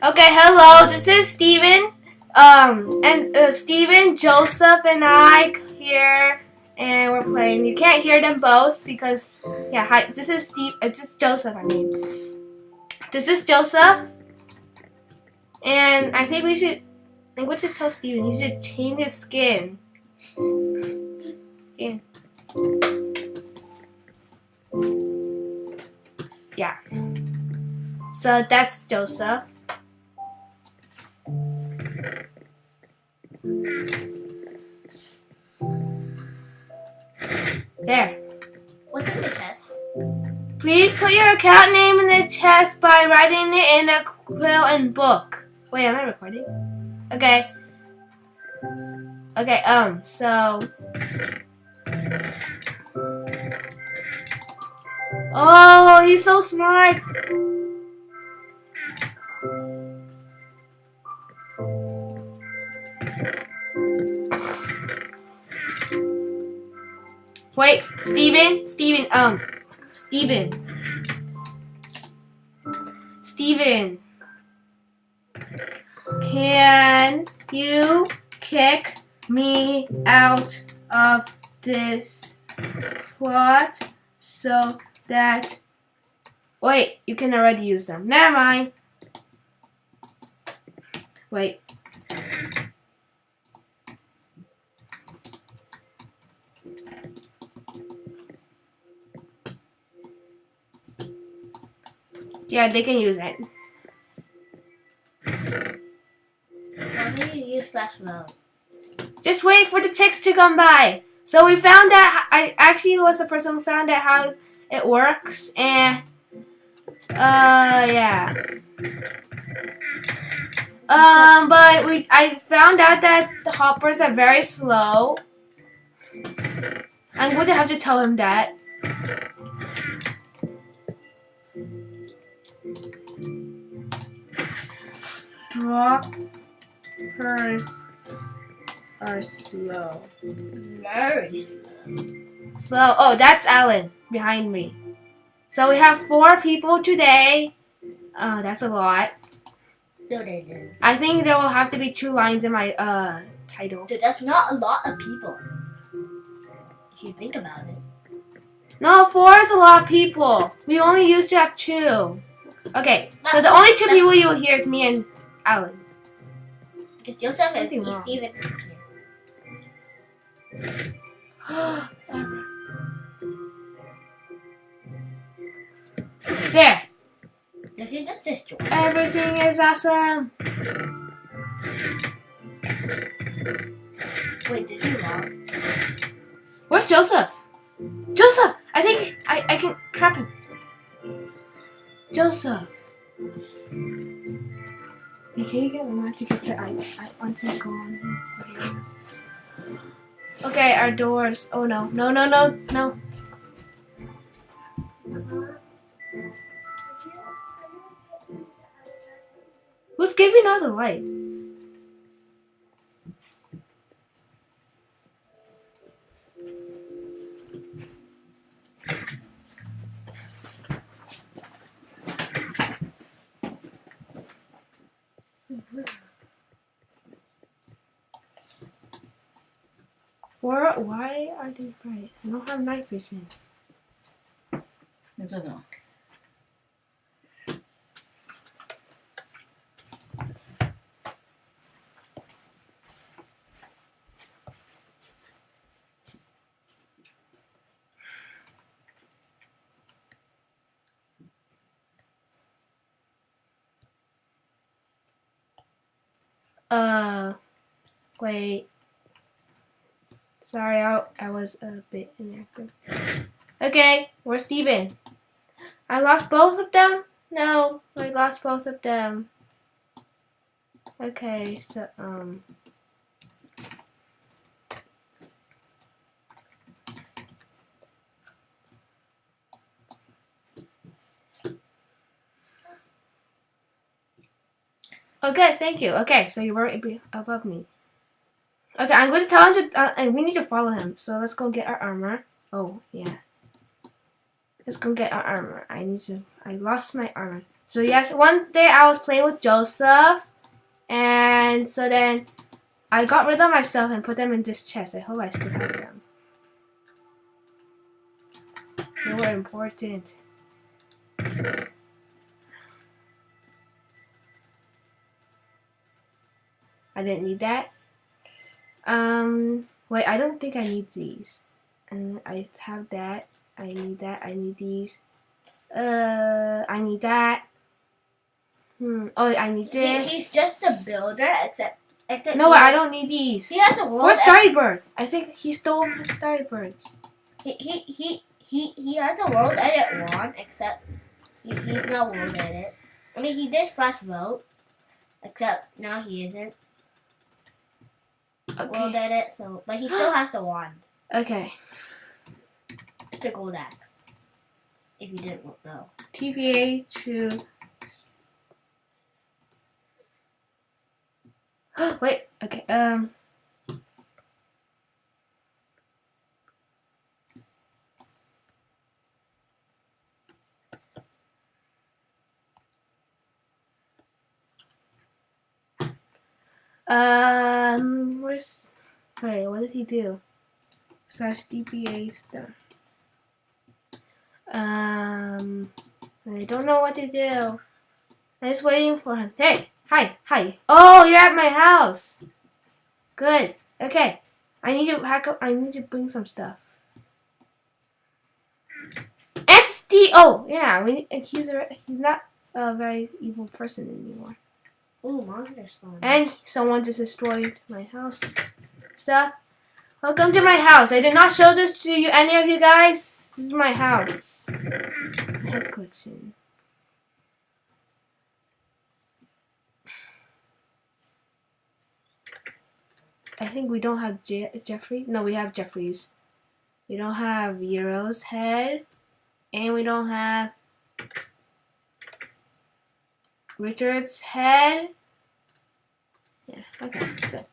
Okay, hello. This is Steven. Um, and uh, Steven, Joseph, and I here, and we're playing. You can't hear them both because, yeah. Hi, this is Steve. Uh, this is Joseph. I mean, this is Joseph, and I think we should. I think we should tell Steven he should change his skin. Skin. Yeah. So that's Joseph. There. What's in the chest? Please put your account name in the chest by writing it in a quill and book. Wait, am I recording? Okay. Okay, um, so... Oh, he's so smart. Steven, Steven, um, Steven. Steven. Can you kick me out of this plot so that wait, you can already use them. Never mind. Wait. Yeah, they can use it. Why do you use slash mode? Just wait for the text to come by. So we found out, I actually was the person who found out how it works, and, uh, yeah. Um, but we, I found out that the hoppers are very slow. I'm going to have to tell him that. Droppers are slow. Very Slow. Oh, that's Alan behind me. So we have four people today. Uh, that's a lot. No, they didn't. I think there will have to be two lines in my uh title. Dude, that's not a lot of people. If you think about it. No, four is a lot of people. We only used to have two. Okay, so the only two people you will hear is me and Alan. Because Joseph and Something wrong. Steven. there. If you just destroy. Everything is awesome. Wait, did you log? Where's Joseph? Joseph! I think I, I can trap him. Joseph. Hey, can you get? I, I want to go on here. Okay, our doors. Oh no, no, no, no, no. Who's giving out the light? Where, why are these bright? I don't have night vision. This doesn't work. Uh, wait. Sorry, I, I was a bit inactive. Okay, where's Steven? I lost both of them? No, I lost both of them. Okay, so, um... Okay, thank you. Okay, so you were ab- above me. Okay, I'm going to tell him to, uh, and we need to follow him. So let's go get our armor. Oh, yeah. Let's go get our armor. I need to, I lost my armor. So yes, one day I was playing with Joseph, and so then I got rid of myself and put them in this chest. I hope I still have them. They were important. I didn't need that. Um, wait, I don't think I need these. And I have that. I need that. I need these. Uh, I need that. Hmm. Oh, I need He, this. he's just a builder, except except No, he I don't need these. He has a world. Where's Starry Bird? I think he stole Birds. He he he he, he has a world edit one, except he, he's not world edit. I mean, he did slash vote, except now he isn't Okay. edit. So, but he still has the wand. Okay. It's a gold axe. If you didn't know. TVA to. Wait. Okay. Um. Um. Where's? Wait. What did he do? Slash TPA stuff. Um. I don't know what to do. I'm just waiting for him. Hey, hi, hi. Oh, you're at my house. Good. Okay. I need to pack up. I need to bring some stuff. It's. Oh, yeah. We, he's a, he's not a very evil person anymore. Ooh, monster spawn. And someone just destroyed my house stuff. Welcome to my house. I did not show this to you, any of you guys. This is my house. Head glitching. I think we don't have Je- Jeffrey. No, we have Jeffrey's. We don't have Euro's head, and we don't have Richard's head. Yeah, okay, good.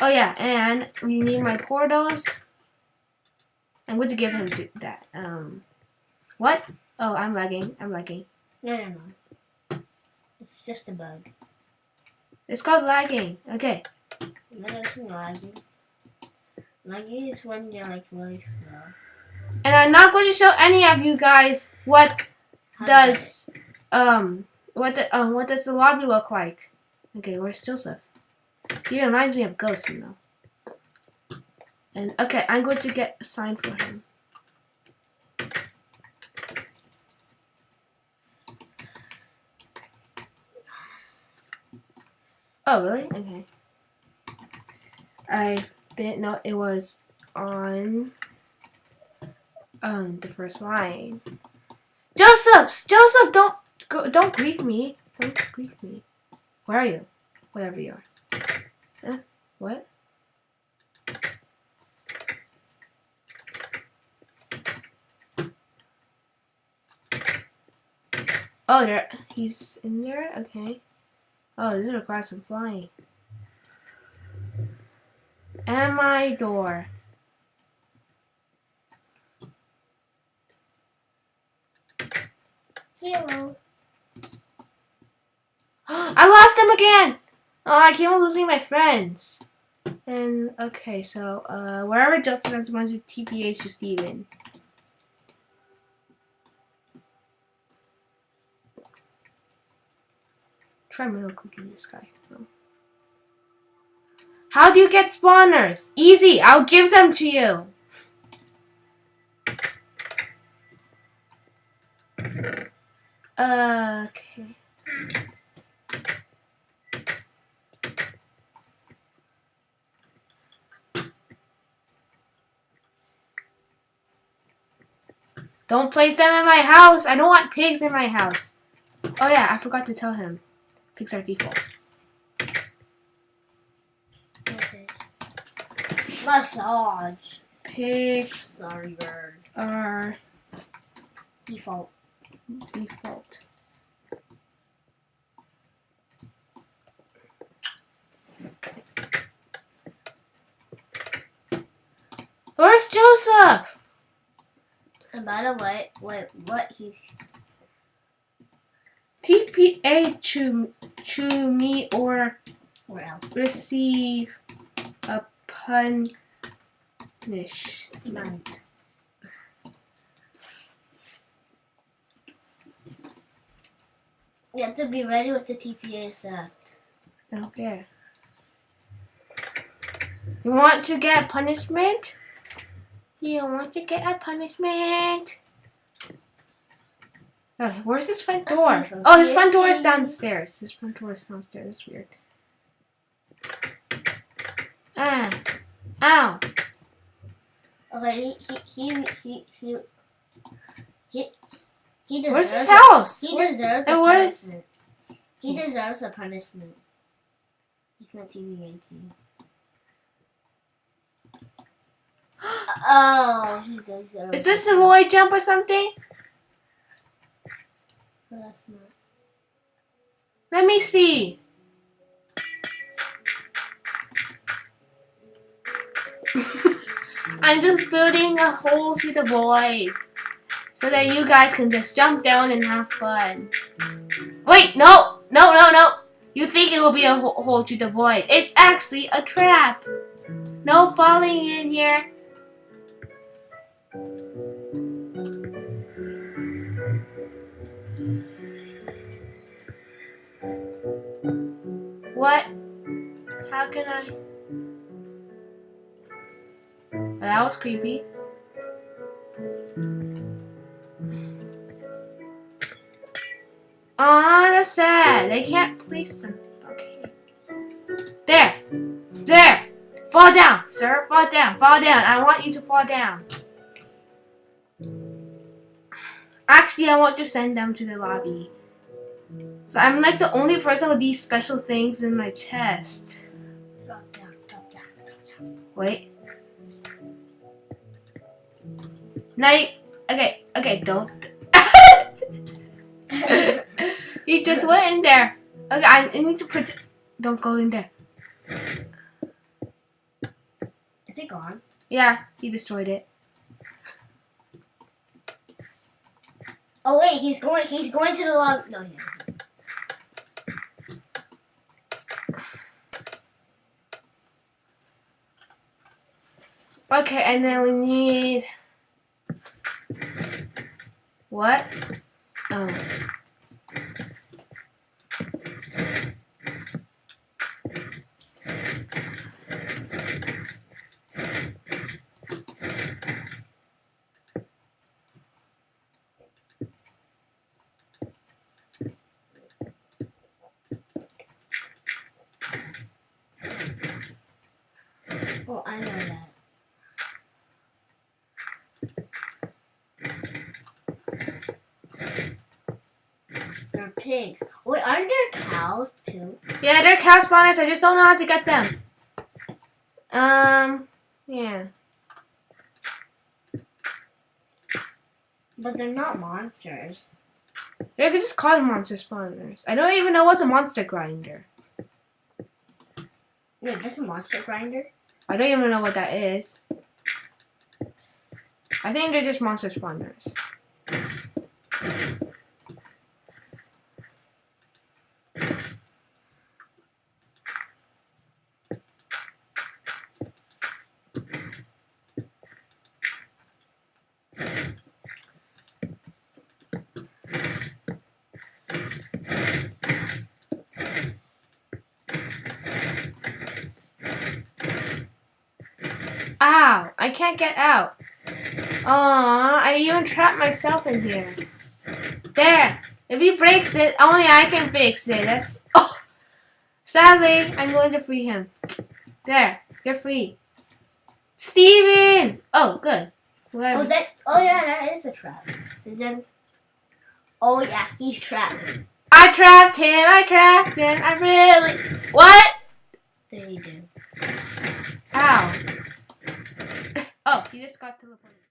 Oh yeah, and we need my portals. I'm going to give him th- that. Um, what? Oh, I'm lagging. I'm lagging. no, no, no. It's just a bug. It's called lagging. Okay. No, it's lagging. Lagging is when you're like really slow. And I'm not going to show any of you guys what How does um what the um what does the lobby look like. Okay, where's Joseph? He reminds me of Ghost, you know. And okay, I'm going to get a sign for him. Oh, really? Okay. I didn't know it was on um the first line. Joseph, Joseph, don't go, don't greet me. Don't greet me. Where are you? Whatever you are. Huh? What? Oh, there. He's in there. Okay. Oh, this requires some flying. And my door. Zero. I lost them again. Oh, I keep on losing my friends. And okay, so uh, wherever Justin is going to TPA to Steven. Try middle clicking this guy. How do you get spawners? Easy, I'll give them to you. Okay. Don't place them in my house. I don't want pigs in my house. Oh yeah, I forgot to tell him. Pigs are default. Massage. Pigs Sorry, bird. are Default. default. Where's Joseph? By the way, what what he's TPA to to me or Where else? receive a punishment. You have to be ready with the TPA set. Okay. You want to get punishment? You want to get a punishment. Oh, where's his front door? Oh, his front door is downstairs. His front door is downstairs. It's weird. Ah. Ow. Okay, he, he, he, he, he, he deserves Where's his house? He hmm. deserves a punishment. He deserves a punishment. He's not TV 18. Oh, he deserves. Is this a void jump or something? No, that's not. Let me see. I'm just building a hole through the void so that you guys can just jump down and have fun. Wait, no, no, no, no. You think it will be a hole through the void. It's actually a trap. No falling in here. What? How can I? That was creepy. Aw, that's sad. They can't place them. Okay. There. There. Fall down, sir. Fall down. Fall down. I want you to fall down. Actually, I want to send them to the lobby. So I'm like the only person with these special things in my chest. Wait. Night. Okay, okay, don't. he just went in there. Okay, I I need to put. Don't go in there. Is it gone? Yeah, he destroyed it. Oh wait, he's going. He's going to the lobby. No, he isn't. Okay, and then we need. What? Oh, I know that. They're pigs. Wait, aren't there cows too? Yeah, they're cow spawners. I just don't know how to get them. Um, yeah. But they're not monsters. They could just call them monster spawners. I don't even know what's a monster grinder. Wait, there's a monster grinder? I don't even know what that is. I think they're just monster spawners. Ow! I can't get out. Aw, I even trapped myself in here. There! If he breaks it, only I can fix it. That's. Oh! Sadly, I'm going to free him. There, you're free. Steven! Oh, good. Where- Oh, that. Oh yeah, that is a trap. Is then. Oh yeah, he's trapped. I trapped him, I trapped him, I really. What? There you do. Ow. Oh, he just got teleported.